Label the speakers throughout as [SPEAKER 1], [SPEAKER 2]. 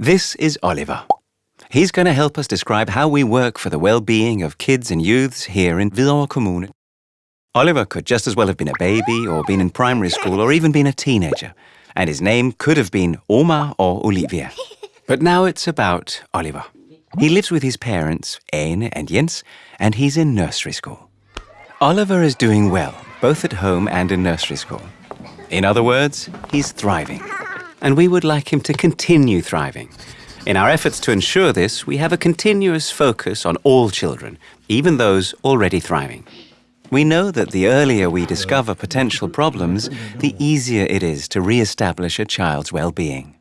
[SPEAKER 1] This is Oliver. He's going to help us describe how we work for the well-being of kids and youths here in Hvidovre Kommune. Oliver could just as well have been a baby or been in primary school or even been a teenager. And his name could have been Omar or Olivia. But now it's about Oliver. He lives with his parents, Ane and Jens, and he's in nursery school. Oliver is doing well, both at home and in nursery school. In other words, he's thriving. And we would like him to continue thriving. In our efforts to ensure this, we have a continuous focus on all children, even those already thriving. We know that the earlier we discover potential problems, the easier it is to re-establish a child's well-being.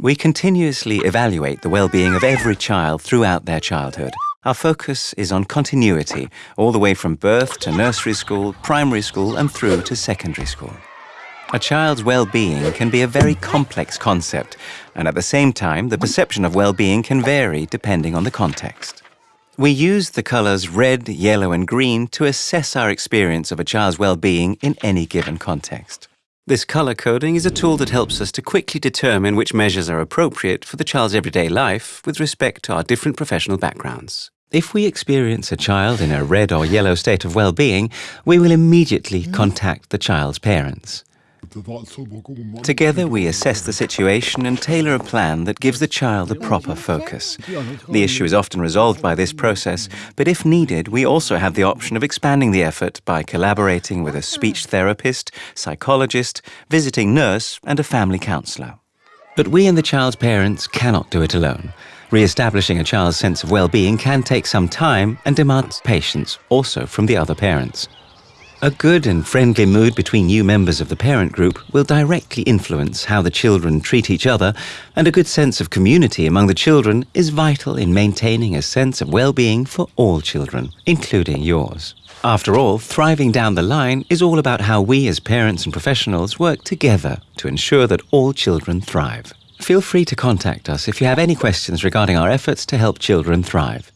[SPEAKER 1] We continuously evaluate the well-being of every child throughout their childhood our focus is on continuity, all the way from birth to nursery school, primary school, and through to secondary school. A child's well-being can be a very complex concept, and at the same time, the perception of well-being can vary depending on the context. We use the colors red, yellow, and green to assess our experience of a child's well-being in any given context. This color coding is a tool that helps us to quickly determine which measures are appropriate for the child's everyday life with respect to our different professional backgrounds. If we experience a child in a red or yellow state of well-being, we will immediately contact the child's parents. Together we assess the situation and tailor a plan that gives the child a proper focus. The issue is often resolved by this process, but if needed, we also have the option of expanding the effort by collaborating with a speech therapist, psychologist, visiting nurse and a family counsellor. But we and the child's parents cannot do it alone. Re-establishing a child's sense of well-being can take some time and demands patience, also from the other parents. A good and friendly mood between new members of the parent group will directly influence how the children treat each other, and a good sense of community among the children is vital in maintaining a sense of well-being for all children, including yours. After all, thriving down the line is all about how we as parents and professionals work together to ensure that all children thrive. Feel free to contact us if you have any questions regarding our efforts to help children thrive.